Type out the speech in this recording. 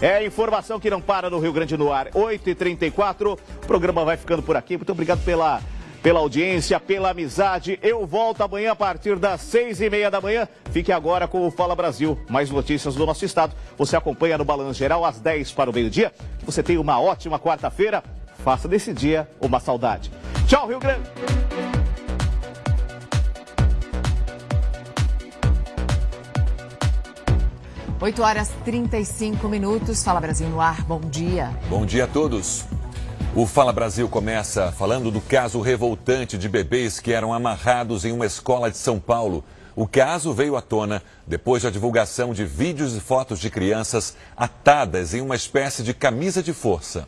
É informação que não para no Rio Grande no ar. 8h34. O programa vai ficando por aqui. Muito obrigado pela, pela audiência, pela amizade. Eu volto amanhã a partir das seis e meia da manhã. Fique agora com o Fala Brasil. Mais notícias do nosso estado. Você acompanha no Balanço Geral às 10 para o meio-dia. Você tem uma ótima quarta-feira. Faça desse dia uma saudade. Tchau, Rio Grande. 8 horas 35 minutos. Fala Brasil no ar. Bom dia. Bom dia a todos. O Fala Brasil começa falando do caso revoltante de bebês que eram amarrados em uma escola de São Paulo. O caso veio à tona depois da divulgação de vídeos e fotos de crianças atadas em uma espécie de camisa de força.